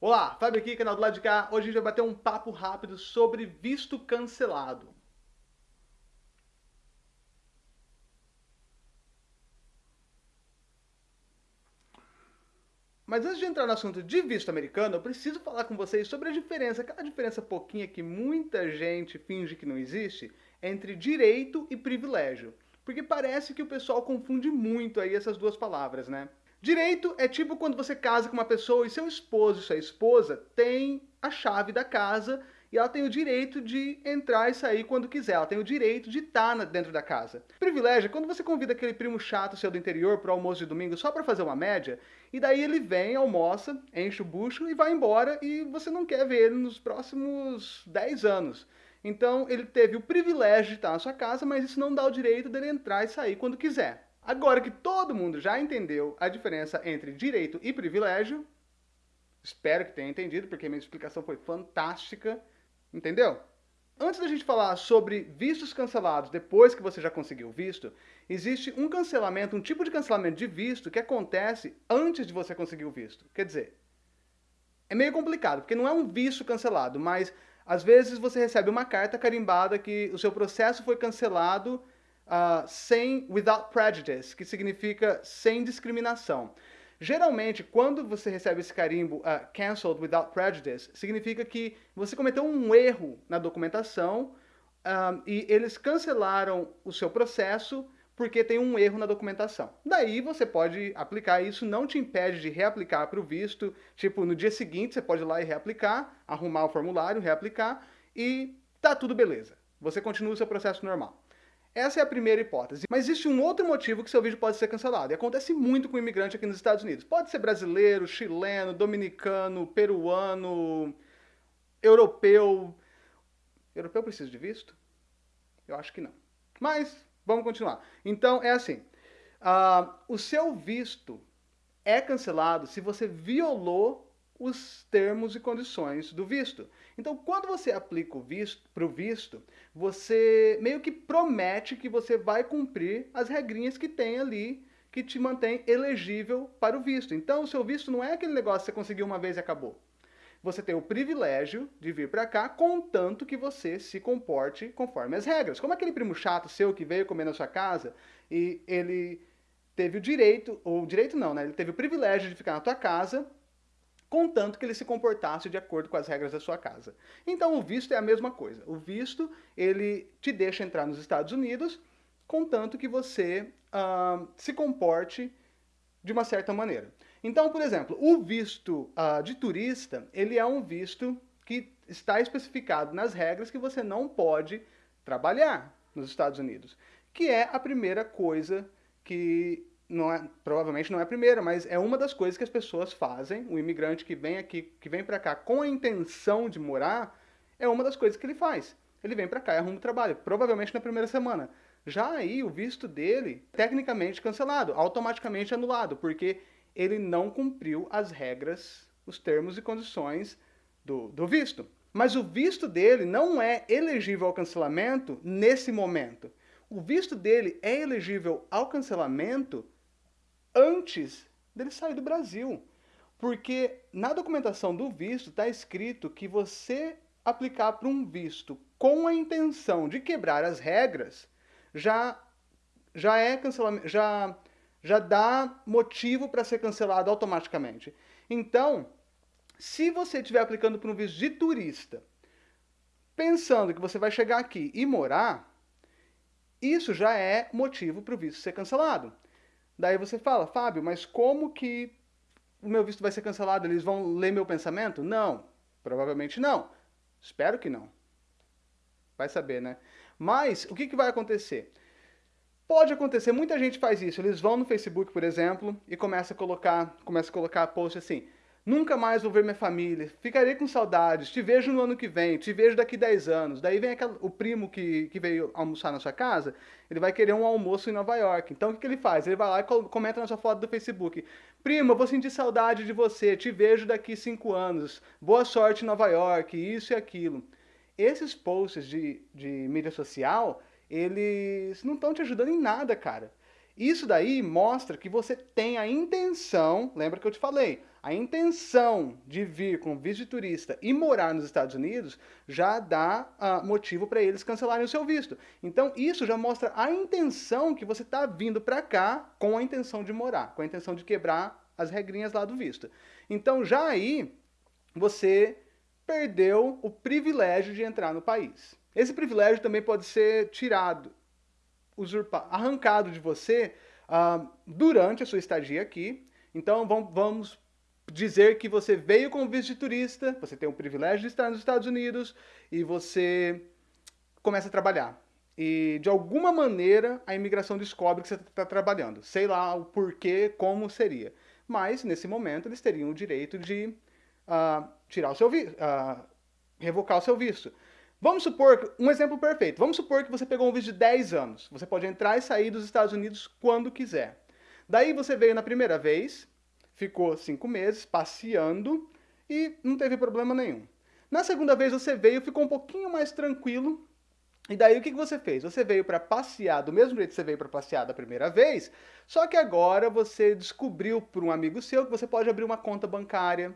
Olá, Fábio aqui, canal do lado de cá. Hoje a gente vai bater um papo rápido sobre visto cancelado. Mas antes de entrar no assunto de visto americano, eu preciso falar com vocês sobre a diferença, aquela diferença pouquinha que muita gente finge que não existe, entre direito e privilégio. Porque parece que o pessoal confunde muito aí essas duas palavras, né? Direito é tipo quando você casa com uma pessoa e seu esposo e sua esposa têm a chave da casa e ela tem o direito de entrar e sair quando quiser, ela tem o direito de estar dentro da casa. Privilégio é quando você convida aquele primo chato seu do interior para o almoço de domingo só para fazer uma média, e daí ele vem, almoça, enche o bucho e vai embora e você não quer ver ele nos próximos 10 anos. Então ele teve o privilégio de estar na sua casa, mas isso não dá o direito dele entrar e sair quando quiser. Agora que todo mundo já entendeu a diferença entre direito e privilégio, espero que tenha entendido, porque minha explicação foi fantástica, entendeu? Antes da gente falar sobre vistos cancelados depois que você já conseguiu visto, existe um cancelamento, um tipo de cancelamento de visto que acontece antes de você conseguir o visto. Quer dizer, é meio complicado, porque não é um visto cancelado, mas às vezes você recebe uma carta carimbada que o seu processo foi cancelado uh, sem, without prejudice, que significa sem discriminação. Geralmente, quando você recebe esse carimbo uh, cancelled without prejudice, significa que você cometeu um erro na documentação um, e eles cancelaram o seu processo porque tem um erro na documentação. Daí você pode aplicar isso, não te impede de reaplicar para o visto, tipo, no dia seguinte você pode ir lá e reaplicar, arrumar o formulário, reaplicar e tá tudo beleza. Você continua o seu processo normal. Essa é a primeira hipótese. Mas existe um outro motivo que seu vídeo pode ser cancelado. E acontece muito com imigrante aqui nos Estados Unidos. Pode ser brasileiro, chileno, dominicano, peruano, europeu. Europeu precisa de visto? Eu acho que não. Mas, vamos continuar. Então, é assim. Uh, o seu visto é cancelado se você violou os termos e condições do visto. Então, quando você aplica o visto para o visto, você meio que promete que você vai cumprir as regrinhas que tem ali que te mantém elegível para o visto. Então, o seu visto não é aquele negócio que você conseguiu uma vez e acabou. Você tem o privilégio de vir para cá, contanto que você se comporte conforme as regras. Como aquele primo chato seu que veio comer na sua casa e ele teve o direito, ou direito não, né? Ele teve o privilégio de ficar na tua casa contanto que ele se comportasse de acordo com as regras da sua casa. Então o visto é a mesma coisa. O visto, ele te deixa entrar nos Estados Unidos, contanto que você uh, se comporte de uma certa maneira. Então, por exemplo, o visto uh, de turista, ele é um visto que está especificado nas regras que você não pode trabalhar nos Estados Unidos, que é a primeira coisa que não é, provavelmente não é a primeira, mas é uma das coisas que as pessoas fazem. O imigrante que vem aqui, que vem para cá com a intenção de morar, é uma das coisas que ele faz. Ele vem para cá e arruma um trabalho, provavelmente na primeira semana. Já aí o visto dele, tecnicamente cancelado, automaticamente anulado, porque ele não cumpriu as regras, os termos e condições do, do visto. Mas o visto dele não é elegível ao cancelamento nesse momento. O visto dele é elegível ao cancelamento antes dele sair do Brasil. Porque na documentação do visto está escrito que você aplicar para um visto com a intenção de quebrar as regras já já é cancelamento, já já dá motivo para ser cancelado automaticamente. Então, se você estiver aplicando para um visto de turista, pensando que você vai chegar aqui e morar, isso já é motivo para o visto ser cancelado. Daí você fala, Fábio, mas como que o meu visto vai ser cancelado? Eles vão ler meu pensamento? Não, provavelmente não. Espero que não. Vai saber, né? Mas o que, que vai acontecer? Pode acontecer, muita gente faz isso. Eles vão no Facebook, por exemplo, e começa a colocar, começa a colocar post assim: Nunca mais vou ver minha família, ficarei com saudades, te vejo no ano que vem, te vejo daqui 10 anos. Daí vem aquela, o primo que, que veio almoçar na sua casa, ele vai querer um almoço em Nova York. Então o que, que ele faz? Ele vai lá e comenta na sua foto do Facebook. Primo, eu vou sentir saudade de você, te vejo daqui 5 anos, boa sorte em Nova York, isso e aquilo. Esses posts de, de mídia social, eles não estão te ajudando em nada, cara. Isso daí mostra que você tem a intenção, lembra que eu te falei, a intenção de vir com visto de turista e morar nos Estados Unidos já dá uh, motivo para eles cancelarem o seu visto. Então isso já mostra a intenção que você está vindo para cá com a intenção de morar, com a intenção de quebrar as regrinhas lá do visto. Então já aí você perdeu o privilégio de entrar no país. Esse privilégio também pode ser tirado, arrancado de você uh, durante a sua estadia aqui. Então vamos dizer que você veio com visto de turista, você tem o privilégio de estar nos Estados Unidos e você começa a trabalhar. E de alguma maneira a imigração descobre que você está trabalhando. Sei lá o porquê, como seria. Mas nesse momento eles teriam o direito de uh, tirar o seu visto, uh, revocar o seu visto. Vamos supor, um exemplo perfeito, vamos supor que você pegou um visto de 10 anos. Você pode entrar e sair dos Estados Unidos quando quiser. Daí você veio na primeira vez, ficou cinco meses passeando e não teve problema nenhum. Na segunda vez você veio, ficou um pouquinho mais tranquilo. E daí o que você fez? Você veio para passear do mesmo jeito que você veio para passear da primeira vez, só que agora você descobriu por um amigo seu que você pode abrir uma conta bancária,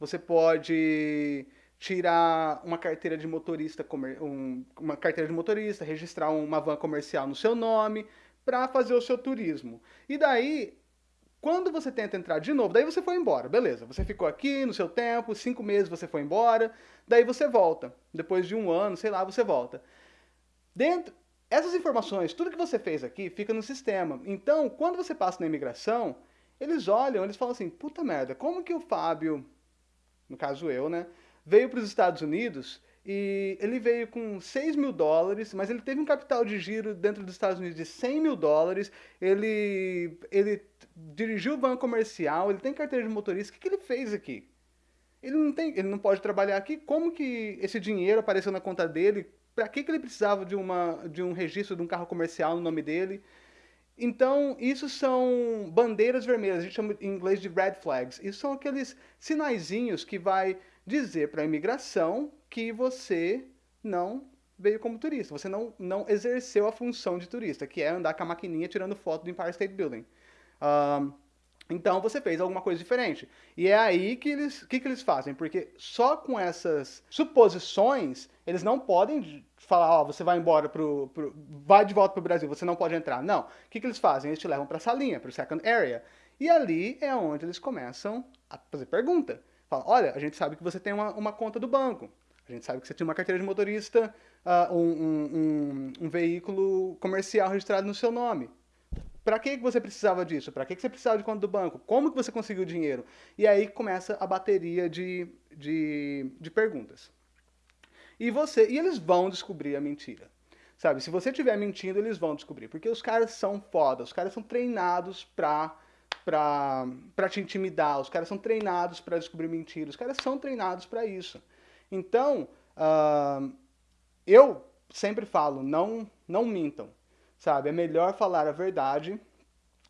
você pode tirar uma carteira de motorista, um, uma carteira de motorista, registrar uma van comercial no seu nome para fazer o seu turismo. E daí, quando você tenta entrar de novo, daí você foi embora, beleza. Você ficou aqui no seu tempo, cinco meses você foi embora, daí você volta. Depois de um ano, sei lá, você volta. Dentro, essas informações, tudo que você fez aqui, fica no sistema. Então, quando você passa na imigração, eles olham, eles falam assim, puta merda, como que o Fábio, no caso eu, né, veio para os Estados Unidos e ele veio com 6 mil dólares, mas ele teve um capital de giro dentro dos Estados Unidos de 100 mil dólares, ele, ele dirigiu o banco comercial, ele tem carteira de motorista, o que, que ele fez aqui? Ele não, tem, ele não pode trabalhar aqui, como que esse dinheiro apareceu na conta dele? Para que, que ele precisava de, uma, de um registro de um carro comercial no nome dele? Então, isso são bandeiras vermelhas, a gente chama em inglês de red flags. Isso são aqueles sinaizinhos que vai dizer para a imigração que você não veio como turista, você não, não exerceu a função de turista, que é andar com a maquininha tirando foto do Empire State Building. Um, então você fez alguma coisa diferente. E é aí que eles, que, que eles fazem, porque só com essas suposições, eles não podem falar, ó, oh, você vai embora pro, pro vai de volta pro Brasil, você não pode entrar. Não. O que, que eles fazem? Eles te levam para a salinha, para o second area. E ali é onde eles começam a fazer pergunta. Fala, olha, a gente sabe que você tem uma, uma conta do banco. A gente sabe que você tinha uma carteira de motorista, uh, um, um, um, um, veículo comercial registrado no seu nome. Para que você precisava disso? Para que você precisava de conta do banco? Como que você conseguiu dinheiro? E aí começa a bateria de, de, de perguntas. E você e eles vão descobrir a mentira. Sabe, se você estiver mentindo, eles vão descobrir. Porque os caras são foda, os caras são treinados para para te intimidar, os caras são treinados para descobrir mentiras, os caras são treinados para isso. Então, uh, eu sempre falo, não, não mintam, sabe? É melhor falar a verdade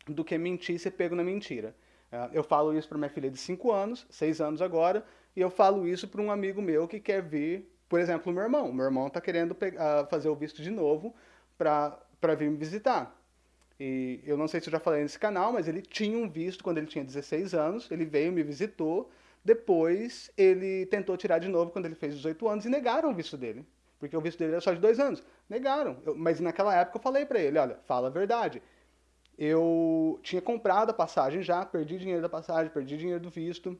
do que mentir e ser pego na mentira. Uh, eu falo isso para minha filha de 5 anos, 6 anos agora, e eu falo isso para um amigo meu que quer vir, por exemplo, meu irmão. Meu irmão está querendo uh, fazer o visto de novo para vir me visitar. E eu não sei se eu já falei nesse canal, mas ele tinha um visto quando ele tinha 16 anos, ele veio, me visitou, depois ele tentou tirar de novo quando ele fez 18 anos e negaram o visto dele. Porque o visto dele era só de dois anos. Negaram. Eu, mas naquela época eu falei para ele, olha, fala a verdade. Eu tinha comprado a passagem já, perdi dinheiro da passagem, perdi dinheiro do visto.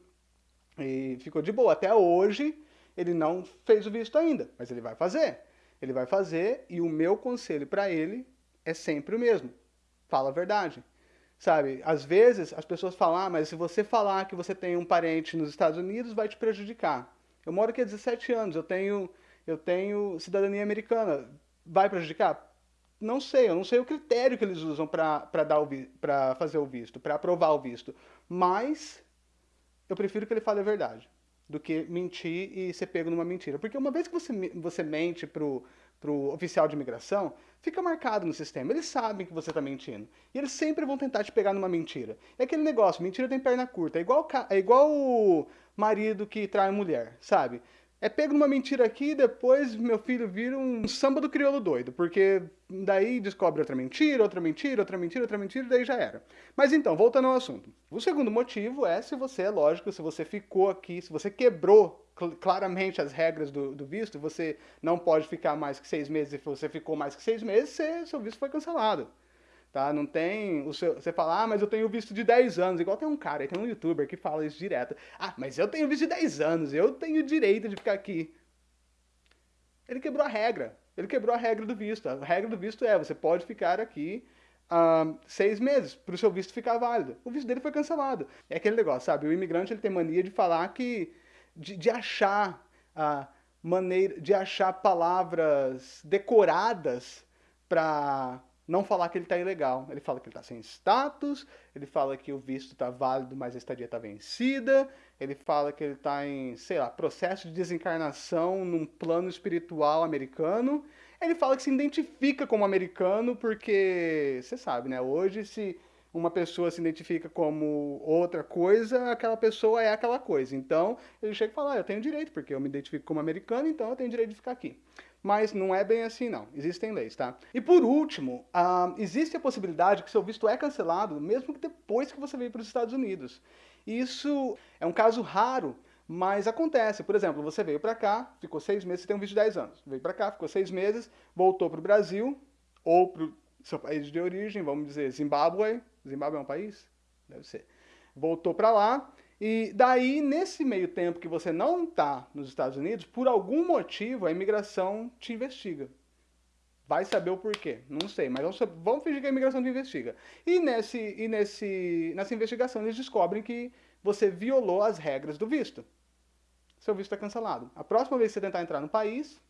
E ficou de boa. Até hoje ele não fez o visto ainda, mas ele vai fazer. Ele vai fazer e o meu conselho para ele é sempre o mesmo fala a verdade. Sabe, às vezes as pessoas falam, ah, mas se você falar que você tem um parente nos Estados Unidos, vai te prejudicar. Eu moro aqui há 17 anos, eu tenho, eu tenho cidadania americana. Vai prejudicar? Não sei, eu não sei o critério que eles usam para fazer o visto, para aprovar o visto. Mas eu prefiro que ele fale a verdade do que mentir e ser pego numa mentira. Porque uma vez que você, você mente pro, pro oficial de imigração, fica marcado no sistema. Eles sabem que você está mentindo. E eles sempre vão tentar te pegar numa mentira. É aquele negócio, mentira tem perna curta. É igual, é igual o marido que trai mulher, sabe? É pego numa mentira aqui e depois meu filho vira um samba do crioulo doido, porque daí descobre outra mentira, outra mentira, outra mentira, outra mentira, e daí já era. Mas então, voltando ao assunto. O segundo motivo é se você, é lógico, se você ficou aqui, se você quebrou claramente as regras do, do, visto, você não pode ficar mais que seis meses, e você ficou mais que seis meses, você, seu visto foi cancelado. Tá? Não tem. O seu, você fala, ah, mas eu tenho visto de 10 anos. Igual tem um cara, tem um youtuber que fala isso direto. Ah, mas eu tenho visto de 10 anos, eu tenho direito de ficar aqui. Ele quebrou a regra. Ele quebrou a regra do visto. A regra do visto é, você pode ficar aqui seis meses para o seu visto ficar válido. O visto dele foi cancelado. É aquele negócio, sabe? O imigrante ele tem mania de falar que. de, de achar a maneira. de achar palavras decoradas para não falar que ele está ilegal. Ele fala que ele está sem status, ele fala que o visto está válido, mas a estadia está vencida, ele fala que ele está em, sei lá, processo de desencarnação num plano espiritual americano. Ele fala que se identifica como americano porque, você sabe, né? Hoje, se uma pessoa se identifica como outra coisa, aquela pessoa é aquela coisa. Então, ele chega e fala, ah, eu tenho direito, porque eu me identifico como americano, então eu tenho direito de ficar aqui mas não é bem assim não. Existem leis, tá? E por último, uh, existe a possibilidade que seu visto é cancelado mesmo que depois que você veio para os Estados Unidos. Isso é um caso raro, mas acontece. Por exemplo, você veio para cá, ficou seis meses, você tem um visto de 10 anos. Veio para cá, ficou seis meses, voltou para o Brasil, ou para o seu país de origem, vamos dizer, Zimbábue. Zimbábue é um país? Deve ser. Voltou para lá, e daí, nesse meio tempo que você não está nos Estados Unidos, por algum motivo a imigração te investiga. Vai saber o porquê, não sei, mas vamos, vamos fingir que a imigração te investiga. E, nesse, e nesse, nessa investigação eles descobrem que você violou as regras do visto. Seu visto é cancelado. A próxima vez que você tentar entrar no país,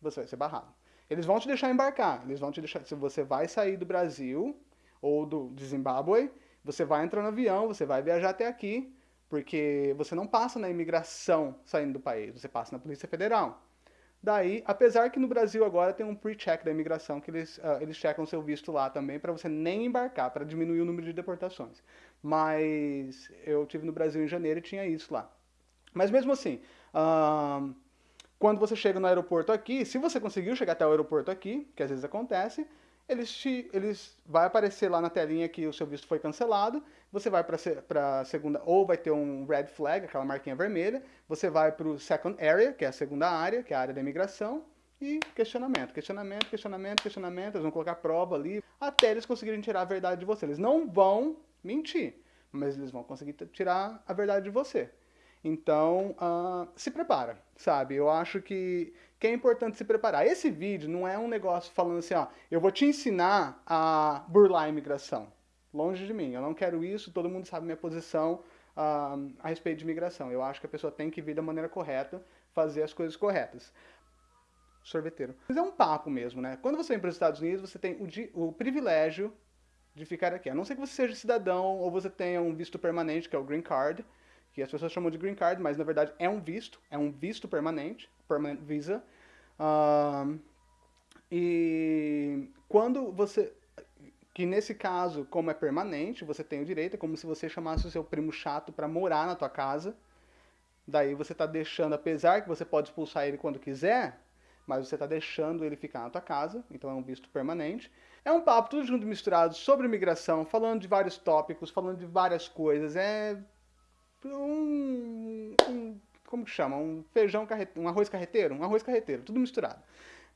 você vai ser barrado. Eles vão te deixar embarcar, eles vão te deixar. Se você vai sair do Brasil ou do Zimbábue, você vai entrar no avião, você vai viajar até aqui, porque você não passa na imigração saindo do país, você passa na Polícia Federal. Daí, apesar que no Brasil agora tem um pre-check da imigração, que eles, uh, eles checam seu visto lá também, para você nem embarcar, para diminuir o número de deportações. Mas eu tive no Brasil em janeiro e tinha isso lá. Mas mesmo assim, uh, quando você chega no aeroporto aqui, se você conseguiu chegar até o aeroporto aqui, que às vezes acontece, eles, te, eles vai aparecer lá na telinha que o seu visto foi cancelado, você vai para a segunda, ou vai ter um red flag, aquela marquinha vermelha, você vai para o second area, que é a segunda área, que é a área da imigração, e questionamento, questionamento, questionamento, questionamento, eles vão colocar prova ali, até eles conseguirem tirar a verdade de você. Eles não vão mentir, mas eles vão conseguir tirar a verdade de você. Então, uh, se prepara, sabe? Eu acho que, que é importante se preparar. Esse vídeo não é um negócio falando assim, ó, eu vou te ensinar a burlar a imigração. Longe de mim, eu não quero isso, todo mundo sabe minha posição uh, a respeito de imigração. Eu acho que a pessoa tem que vir da maneira correta, fazer as coisas corretas. Sorveteiro. Mas é um papo mesmo, né? Quando você vem para os Estados Unidos, você tem o, o privilégio de ficar aqui. A não ser que você seja cidadão ou você tenha um visto permanente, que é o Green Card, que as pessoas chamam de green card, mas na verdade é um visto, é um visto permanente, permanent visa. Uh, e quando você, que nesse caso, como é permanente, você tem o direito, é como se você chamasse o seu primo chato para morar na tua casa. Daí você está deixando, apesar que você pode expulsar ele quando quiser, mas você está deixando ele ficar na tua casa, então é um visto permanente. É um papo tudo junto misturado sobre imigração, falando de vários tópicos, falando de várias coisas. É um, um como que chama? Um feijão carreteiro, um arroz carreteiro, um arroz carreteiro, tudo misturado.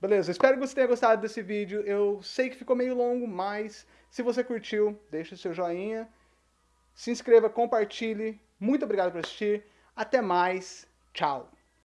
Beleza, espero que você tenha gostado desse vídeo. Eu sei que ficou meio longo, mas se você curtiu, deixa o seu joinha, se inscreva, compartilhe. Muito obrigado por assistir. Até mais. Tchau.